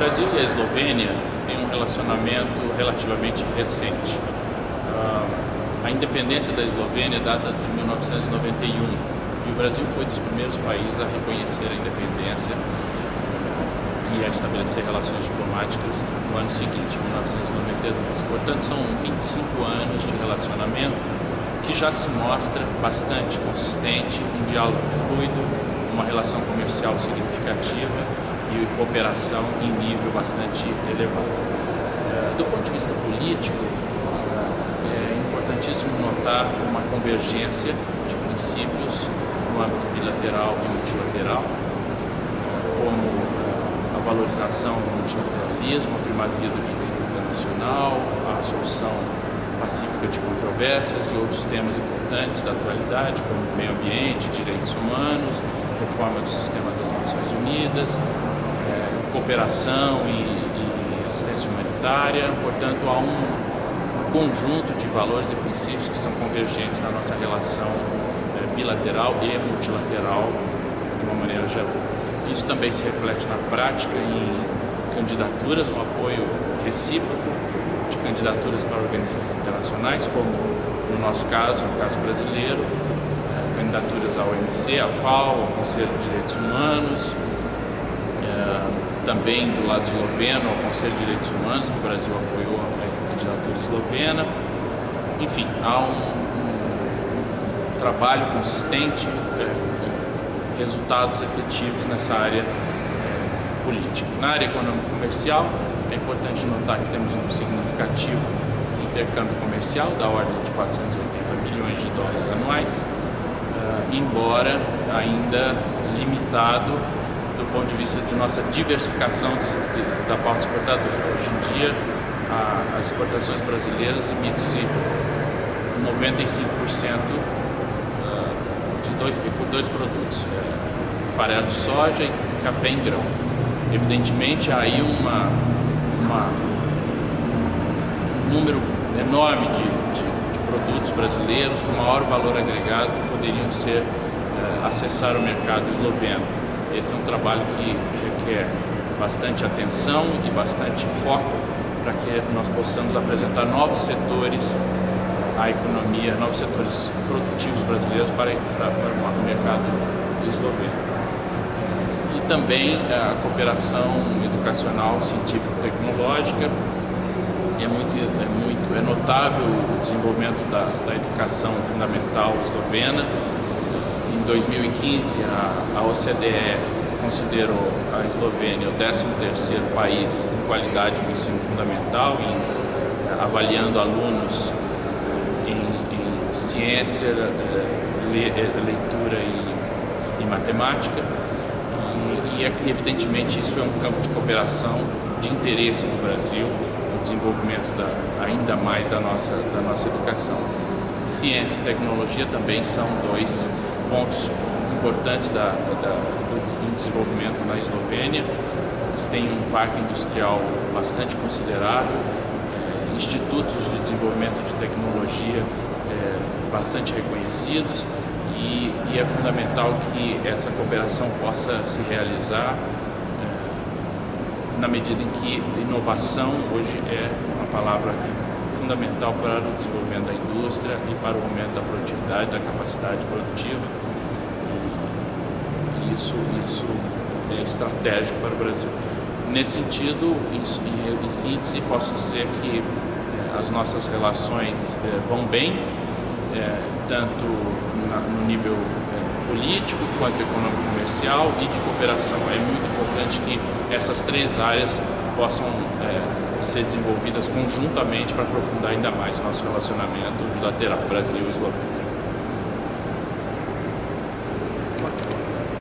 Brasil e a Eslovênia têm um relacionamento relativamente recente. A independência da Eslovênia data de 1991 e o Brasil foi dos primeiros países a reconhecer a independência e a estabelecer relações diplomáticas no ano seguinte, 1992. Portanto, são 25 anos de relacionamento que já se mostra bastante consistente, um diálogo fluido, uma relação comercial significativa e cooperação em nível bastante elevado. Eh, do ponto de vista político, eh, é importantíssimo notar uma convergência de princípios no âmbito bilateral e multilateral, eh, como a valorização do multilateralismo, a primazia do direito internacional, a solução pacífica de controvérsias e outros temas importantes da atualidade, como meio ambiente, direitos humanos, reforma do sistema das Nações Unidas, cooperação e, e, assistência humanitária. Portanto, há um, conjunto de valores e princípios que são convergentes na nossa relação é, bilateral e multilateral de uma maneira geral. Isso também se reflete na prática em candidaturas, um apoio recíproco de candidaturas para organismos internacionais, como no nosso caso, no caso brasileiro, é, candidaturas ao OMC, à FAO, ao Conselho de Direitos Humanos, é, também do lado esloveno, ao Conselho de Direitos Humanos, que o Brasil apoiou a candidatura eslovena. Enfim, há um, um trabalho consistente é, resultados efetivos nessa área é, política. Na área econômico-comercial, é importante notar que temos um significativo intercâmbio comercial da ordem de 480 milhões de dólares anuais, uh, embora ainda limitado do ponto de vista de nossa diversificação de, de, da pauta exportadora. Hoje em dia, a, as exportações brasileiras limitam-se 95% dois, por dois produtos, é, farelo de soja e café em grão. Evidentemente, há aí uma, uma, um número enorme de, de, de, produtos brasileiros com maior valor agregado que poderiam ser é, acessar o mercado esloveno. Esse é um trabalho que requer bastante atenção e bastante foco para que nós possamos apresentar novos setores a economia, novos setores produtivos brasileiros para, para, para o mercado esloveno. E também a cooperação educacional, científica e tecnológica. É muito, é muito é notável o desenvolvimento da, da educação fundamental eslovena. Em 2015, a, a OCDE considerou a Eslovênia o 13º país em qualidade do ensino fundamental, em, avaliando alunos ciência, eh, eh, leitura e, e matemática. E, e, evidentemente isso é um campo de cooperação de interesse no Brasil, no desenvolvimento da, ainda mais da nossa, da nossa educação. Ciência e tecnologia também são dois pontos importantes da, da, do desenvolvimento na Eslovênia. Eles têm um parque industrial bastante considerável, é, institutos de desenvolvimento de tecnologia é, bastante reconhecidos e, e, é fundamental que essa cooperação possa se realizar é, na medida em que inovação hoje é uma palavra fundamental para o desenvolvimento da indústria e para o aumento da produtividade, da capacidade produtiva e, isso, isso é estratégico para o Brasil. Nesse sentido, em, em síntese, posso dizer que é, as nossas relações é, vão bem, é, tanto no nível político quanto econômico comercial e de cooperação. É muito importante que essas três áreas possam ser desenvolvidas conjuntamente para aprofundar ainda mais o nosso relacionamento bilateral Brasil e Eslovênia.